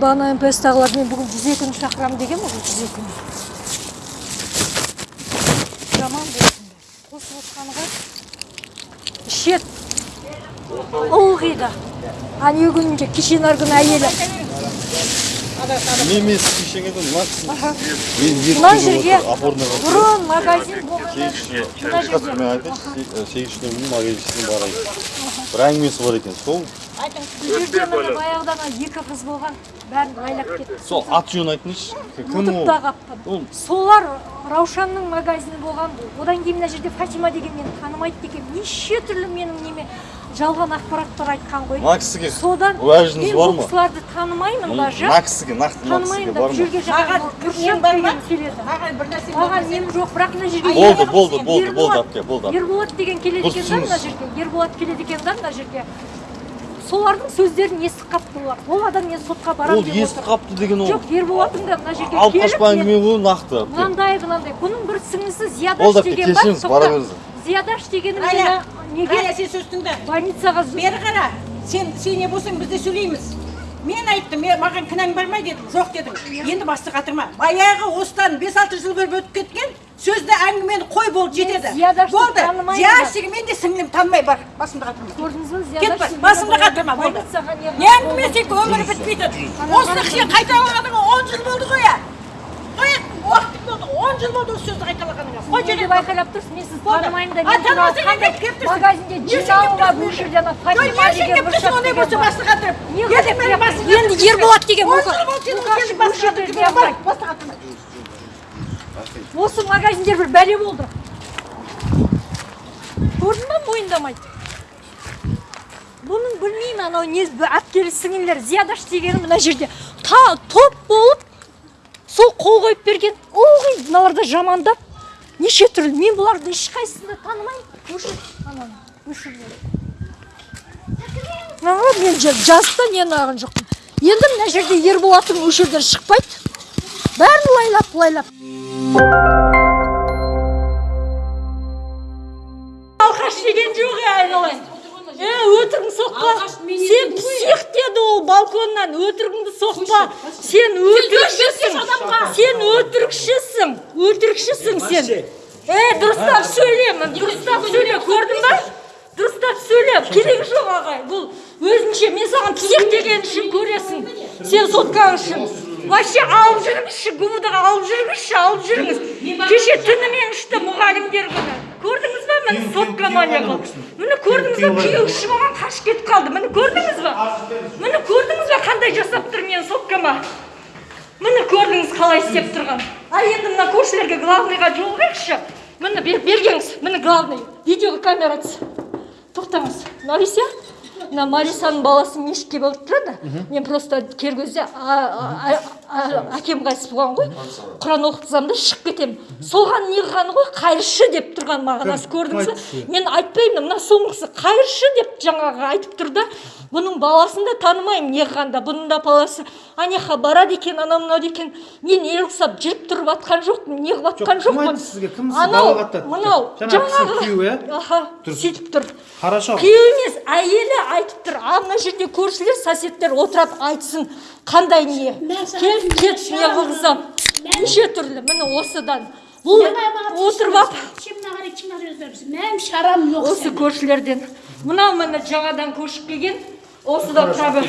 бағана мпстағылар мен бүгін жүз екіні шақырамын деген ғой жүз екіні жаман болсын қосып отқанға ішеді ылғи да а не күнінде кешен арғы күні әйелі мен емес кешеңе де мына жерге бұрын магазин болғанда мына жерде мен айтайыншы нөмірдің магазиніне барайын бір әңгімесі бар екен сол бұл жерде міне баяғыда екі қыз болған бәрін лайлап кетті. Сол аты жөнін айтыңызшы. Кім ұмытып ол? та қалыппын ол солар раушанның магазині болған одан кейін мына жерде фатима деген мені танымайды екен. Неше түрлі менің неме жалған ақпараттар айтқан ғой. Мына кісіге содан уәжіңіз мен бар ма? кісілерді танымаймын даже мына кісіге нақты мына танымаймын кісіге да бар бұл ма? жерге деген келеді. Маған бір нәрсе маған нем жоқ бірақ мына жерге болды болды болды болды Ерболат- әпке болды. Ерболат деген келеді екен да мына жерге. Ерболат келеді екен да мына жерге. Солардың сөздерін естіп қапты олар. Ол адам мен сотқа ол барамын деп естіп қапты деген ол. Жоқ ерболаттың да мына жерге алып қашпа әңгіме ғой нақты. Мынандай мынандай. Бұның бір сіңлісі зиядаш деген бар. Кешіріңіз, бара тоқта. беріңіз. зиядаш дегені Рая, мені неге Рая, сен сөз тыңда. больницаға бері қара. Сен сен не болсаң біз де сөйлейміз. Мен айттым мен маған кінәң бар ма дедім. Жоқ дедің енді басты қатырма. Баяғы осыдан бес алты жыл бұрын өтіп кеткен сөзді әңгімені қой болды жетеді. болды. зияшығы мен де сіңлім танымай бар. Басымды қатырма. Көрдіңіз ба кет бар басымды қатырма. Болды. Не не әңгіме сен өмірі бітпейді. Осыны сен қайталағаныңа он жыл болды ғой иә уақытың болды он жыл болды осы сөзді қайталағаныңа. Қой деп айқайлап тұрсыз? Мен сізді танымаймын да магазинде Не жин үшін келіп алуға тұрсың? бұл жерде ана фатима деген ондай деген болса басты қатырып? Енді Ерболат деген осы магазиндер бір бәле болды. Көрдің ба мойындамайды бұның білмеймін анау не әпкелі сіңлілер зиядаш дегені мына жерде. Та топ болып сол қол қойып берген ылғи мыналар да жамандап неше түрлі мен бұларды ешқайсысын да танымаймын. Өшір ананы өшір. Мен жа- жазды да нені алған жоқпын. Енді мына жерде ерболаттың осы жерден шықпайды. Бәрін лайлап лайлап. Алқаш деген жоқ е айналайын. Е өтірігіңді соқпа. Сен псих деді ол балконнан өтірігіңді соқпа. Сен өтірікшісің. сен өтірікшісің өтірікшісің сен. Е дұрыстап сөйле дұрыстап сөйле көрдің ба? дұрыстап сөйле керегі жоқ ағай. Бұл өзінше мен саған псих деген үшін көресің. Сен соткаң үшін вообще алып жүріңізші ға алып жүріңізші алып жүріңіз кеше түнімен ішті мұғалімдер күні көрдіңіз ба міне соткама не қылып міне көрдіңіз ба күйеуіші маған қашып кетіп қалды. Міне көрдіңіз ба? Міне көрдіңіз ба қандай жасап тұр менің соткама міне көрдіңіз қалай істеп тұрған а енді мына көршілерге главныйға жолығайықшы. Міне бер- бергеңіз міне главный видеокамера түс тоқтаңыз мариса мына марисаның баласы мешітке барып тұрады мен просто кер кезде әкем қайтыс болған ғой. Құран оқытқызамын да шығып кетемін. Соған неғылғаны ғой? Қайыршы деп тұрған мағынасы көрдіңіз ба мен айтпаймын мына соңғысы қайыршы деп жаңағы айтып тұр да бұның баласын да танымаймын неғылғанда бұның да баласы. Анаяққа барады екен анау мынау екен. Мен ел құсап жүріп тұрып жатқан жоқпын неғып жатқан жоқпын. сізге? Кім анау мынау Жаңағы күйеуі, иә? сөйтіп тұр. Хорошо. күйеуі емес әйелі айтып тұр. А мына жерде көршілер соседтер отырады айтсын. Қандай не? Кел кет не қылғызам неше түрлі? Міне осыдан. Бұл отырып алып Мен шарам yok осы көршілерден. Мынау міне жаңадан көшіп келген осыдан тағы